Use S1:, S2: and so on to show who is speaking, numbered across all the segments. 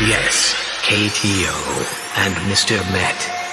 S1: Yes, KTO and Mr. Met.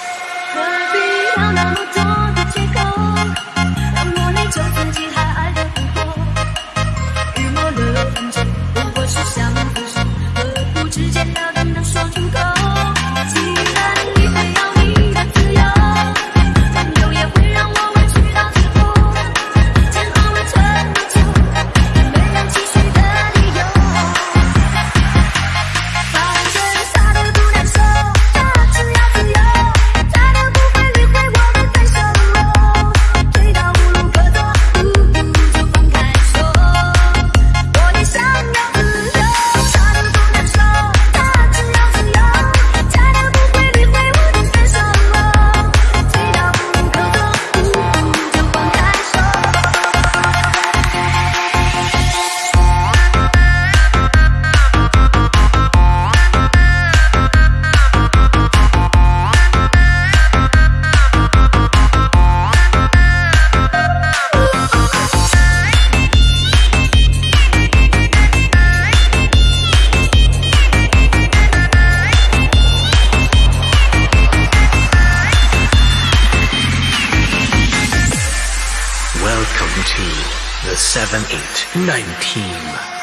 S1: Welcome to the 789 team.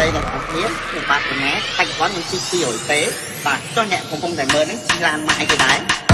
S2: ត្រីទាំងអស់គ្នាខ្ញុំបាទកញ្ញាបច្ចុប្បន្នខ្ញុំជី200ពេបាទចុះអ្នកកំពុងតែមើលហ្នឹងជីឡានម៉ាយគេដែរ